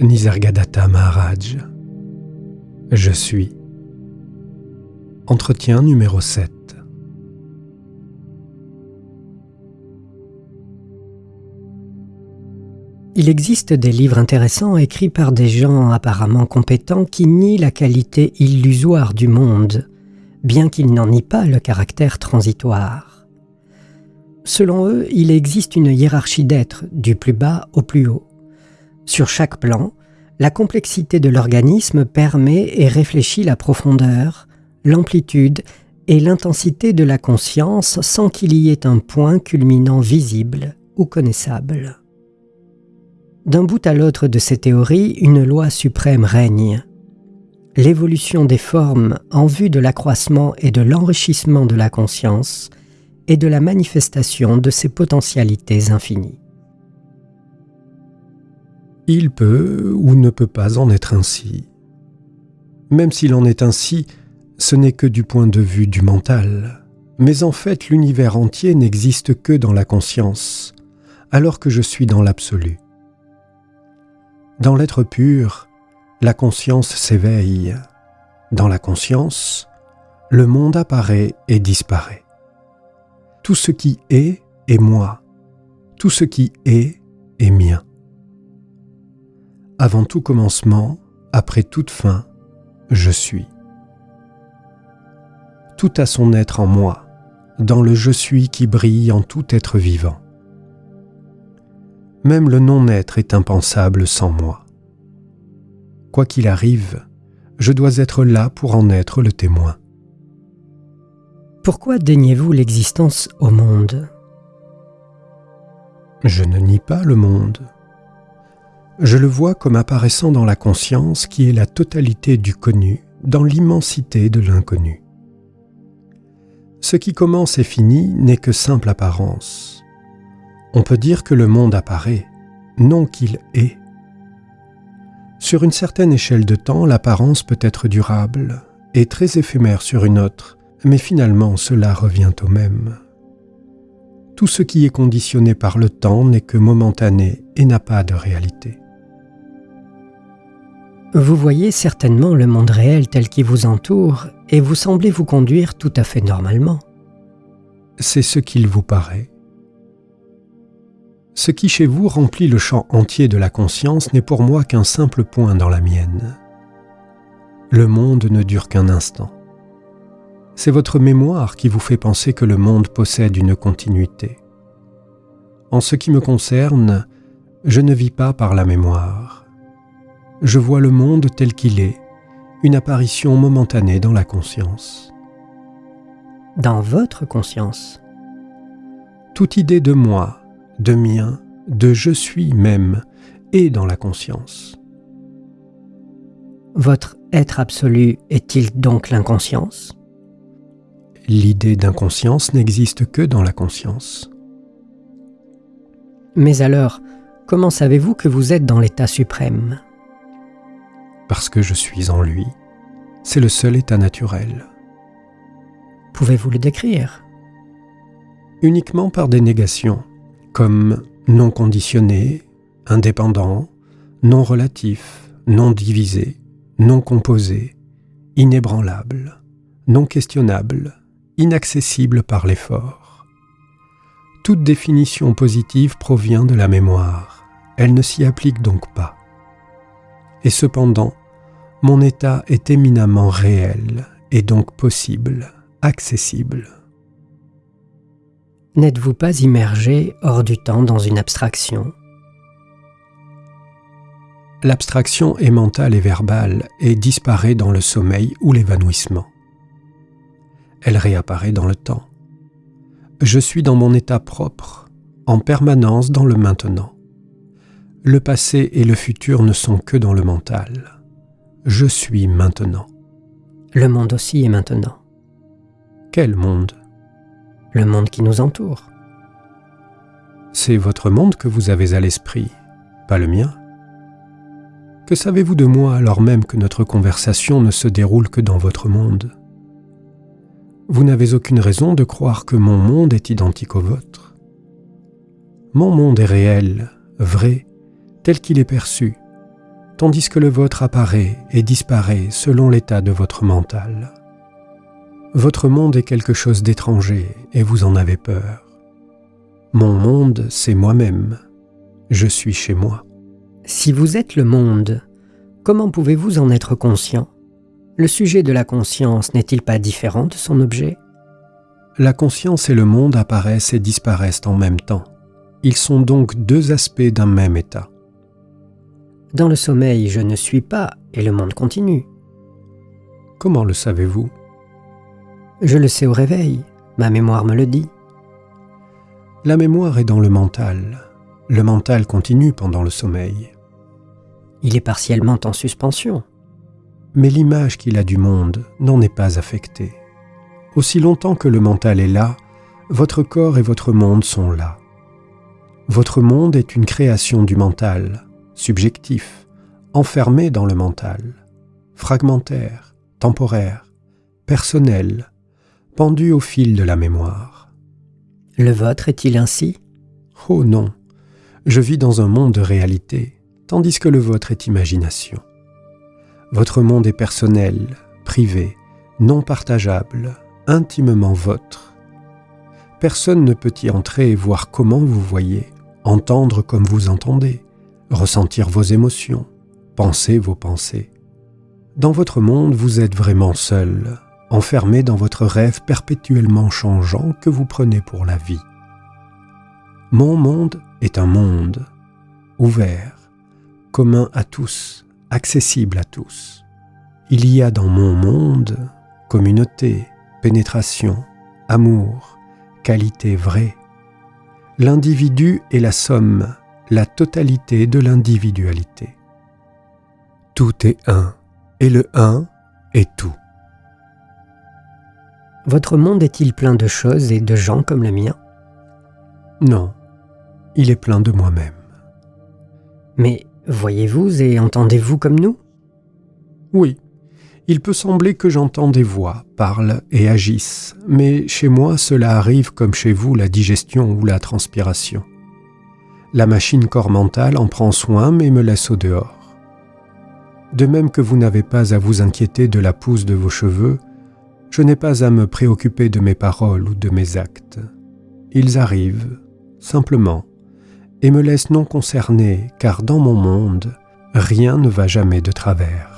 Nisargadatta Maharaj. Je suis. Entretien numéro 7. Il existe des livres intéressants écrits par des gens apparemment compétents qui nient la qualité illusoire du monde, bien qu'ils n'en nient pas le caractère transitoire. Selon eux, il existe une hiérarchie d'êtres, du plus bas au plus haut. Sur chaque plan, la complexité de l'organisme permet et réfléchit la profondeur, l'amplitude et l'intensité de la conscience sans qu'il y ait un point culminant visible ou connaissable. D'un bout à l'autre de ces théories, une loi suprême règne. L'évolution des formes en vue de l'accroissement et de l'enrichissement de la conscience et de la manifestation de ses potentialités infinies. Il peut ou ne peut pas en être ainsi. Même s'il en est ainsi, ce n'est que du point de vue du mental. Mais en fait, l'univers entier n'existe que dans la conscience, alors que je suis dans l'absolu. Dans l'être pur, la conscience s'éveille. Dans la conscience, le monde apparaît et disparaît. Tout ce qui est est moi. Tout ce qui est est mien. Avant tout commencement, après toute fin, je suis. Tout a son être en moi, dans le je suis qui brille en tout être vivant. Même le non-être est impensable sans moi. Quoi qu'il arrive, je dois être là pour en être le témoin. Pourquoi daignez-vous l'existence au monde? Je ne nie pas le monde. Je le vois comme apparaissant dans la conscience qui est la totalité du connu, dans l'immensité de l'inconnu. Ce qui commence et finit n'est que simple apparence on peut dire que le monde apparaît, non qu'il est. Sur une certaine échelle de temps, l'apparence peut être durable et très éphémère sur une autre, mais finalement cela revient au même. Tout ce qui est conditionné par le temps n'est que momentané et n'a pas de réalité. Vous voyez certainement le monde réel tel qu'il vous entoure et vous semblez vous conduire tout à fait normalement. C'est ce qu'il vous paraît. Ce qui chez vous remplit le champ entier de la conscience n'est pour moi qu'un simple point dans la mienne. Le monde ne dure qu'un instant. C'est votre mémoire qui vous fait penser que le monde possède une continuité. En ce qui me concerne, je ne vis pas par la mémoire. Je vois le monde tel qu'il est, une apparition momentanée dans la conscience. Dans votre conscience Toute idée de moi, de mien, de je suis même, et dans la conscience. Votre être absolu est-il donc l'inconscience? L'idée d'inconscience n'existe que dans la conscience. Mais alors, comment savez-vous que vous êtes dans l'état suprême? Parce que je suis en lui. C'est le seul état naturel. Pouvez-vous le décrire? Uniquement par des négations comme non conditionné, indépendant, non relatif, non divisé, non composé, inébranlable, non questionnable, inaccessible par l'effort. Toute définition positive provient de la mémoire, elle ne s'y applique donc pas. Et cependant, mon état est éminemment réel et donc possible, accessible. N'êtes-vous pas immergé hors du temps dans une abstraction? L'abstraction est mentale et verbale et disparaît dans le sommeil ou l'évanouissement. Elle réapparaît dans le temps. Je suis dans mon état propre, en permanence dans le maintenant. Le passé et le futur ne sont que dans le mental. Je suis maintenant. Le monde aussi est maintenant. Quel monde? Le monde qui nous entoure. C'est votre monde que vous avez à l'esprit, pas le mien. Que savez-vous de moi alors même que notre conversation ne se déroule que dans votre monde? Vous n'avez aucune raison de croire que mon monde est identique au vôtre. Mon monde est réel, vrai, tel qu'il est perçu, tandis que le vôtre apparaît et disparaît selon l'état de votre mental. Votre monde est quelque chose d'étranger et vous en avez peur. Mon monde, c'est moi-même. Je suis chez moi. Si vous êtes le monde, comment pouvez-vous en être conscient? Le sujet de la conscience n'est-il pas différent de son objet? La conscience et le monde apparaissent et disparaissent en même temps. Ils sont donc deux aspects d'un même état. Dans le sommeil, je ne suis pas et le monde continue. Comment le savez-vous? Je le sais au réveil, ma mémoire me le dit. La mémoire est dans le mental. Le mental continue pendant le sommeil. Il est partiellement en suspension. Mais l'image qu'il a du monde n'en est pas affectée. Aussi longtemps que le mental est là, votre corps et votre monde sont là. Votre monde est une création du mental, subjectif, enfermé dans le mental, fragmentaire, temporaire, personnel, pendu au fil de la mémoire. Le vôtre est-il ainsi? Oh non, je vis dans un monde de réalité, tandis que le vôtre est imagination. Votre monde est personnel, privé, non partageable, intimement vôtre. Personne ne peut y entrer et voir comment vous voyez, entendre comme vous entendez, ressentir vos émotions, penser vos pensées. Dans votre monde, vous êtes vraiment seul, enfermé dans votre rêve perpétuellement changeant que vous prenez pour la vie. Mon monde est un monde ouvert, commun à tous, accessible à tous. Il y a dans mon monde communauté, pénétration, amour, qualité vraie, L'individu est la somme, la totalité de l'individualité. Tout est un, et le un est tout. Votre monde est-il plein de choses et de gens comme le mien? Non, il est plein de moi-même. Mais voyez-vous et entendez-vous comme nous? Oui, il peut sembler que j'entends des voix, parlent et agissent, mais chez moi cela arrive comme chez vous la digestion ou la transpiration. La machine corps mentale en prend soin mais me laisse au dehors. De même que vous n'avez pas à vous inquiéter de la pousse de vos cheveux, je n'ai pas à me préoccuper de mes paroles ou de mes actes. Ils arrivent, simplement, et me laissent non concerné car dans mon monde, rien ne va jamais de travers.